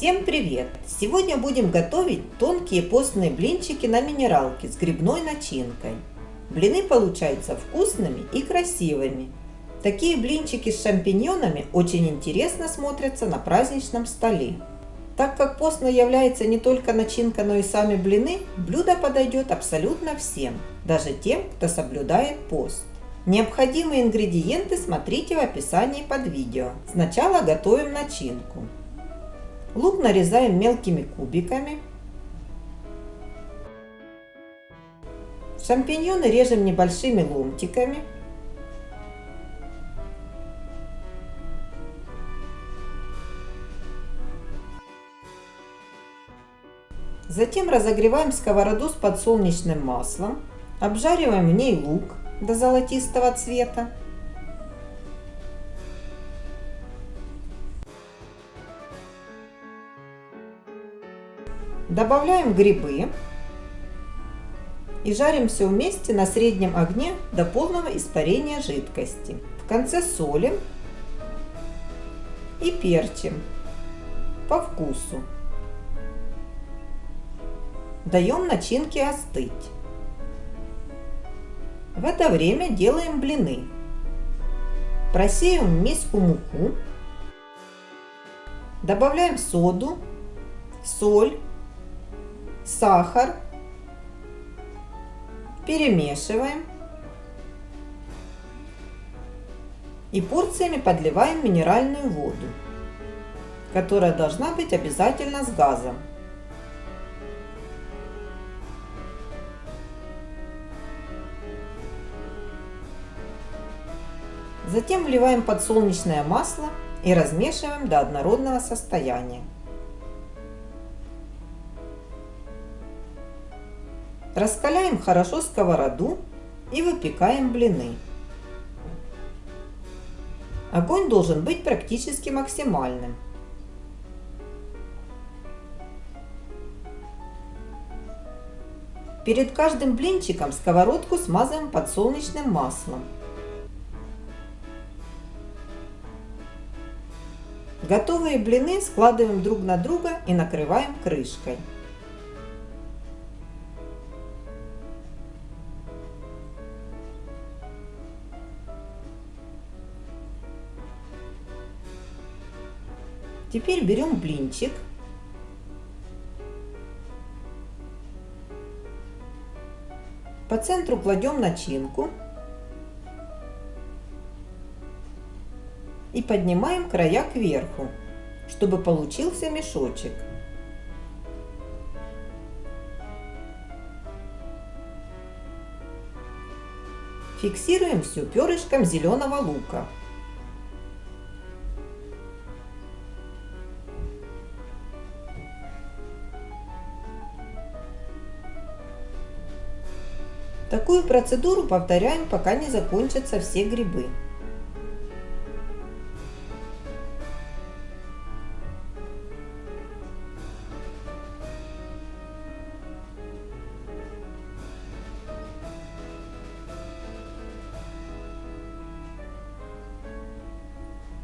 Всем привет! Сегодня будем готовить тонкие постные блинчики на минералке с грибной начинкой. Блины получаются вкусными и красивыми. Такие блинчики с шампиньонами очень интересно смотрятся на праздничном столе. Так как постно является не только начинка, но и сами блины, блюдо подойдет абсолютно всем, даже тем, кто соблюдает пост. Необходимые ингредиенты смотрите в описании под видео. Сначала готовим начинку. Лук нарезаем мелкими кубиками. Шампиньоны режем небольшими ломтиками. Затем разогреваем сковороду с подсолнечным маслом. Обжариваем в ней лук до золотистого цвета. Добавляем грибы и жарим все вместе на среднем огне до полного испарения жидкости. В конце солим и перчим по вкусу. Даем начинке остыть. В это время делаем блины. Просеем в миску муку. Добавляем соду, соль сахар, перемешиваем и порциями подливаем минеральную воду, которая должна быть обязательно с газом. Затем вливаем подсолнечное масло и размешиваем до однородного состояния. Раскаляем хорошо сковороду и выпекаем блины. Огонь должен быть практически максимальным. Перед каждым блинчиком сковородку смазываем подсолнечным маслом. Готовые блины складываем друг на друга и накрываем крышкой. Теперь берем блинчик. По центру кладем начинку. И поднимаем края кверху, чтобы получился мешочек. Фиксируем все перышком зеленого лука. Такую процедуру повторяем, пока не закончатся все грибы.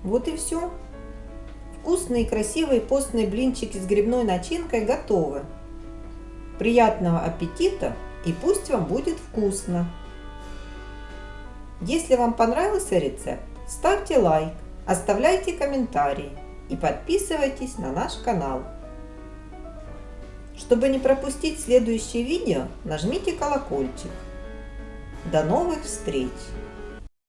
Вот и все. Вкусные и красивые постные блинчики с грибной начинкой готовы. Приятного аппетита! И пусть вам будет вкусно. Если вам понравился рецепт, ставьте лайк, оставляйте комментарии и подписывайтесь на наш канал. Чтобы не пропустить следующее видео, нажмите колокольчик. До новых встреч!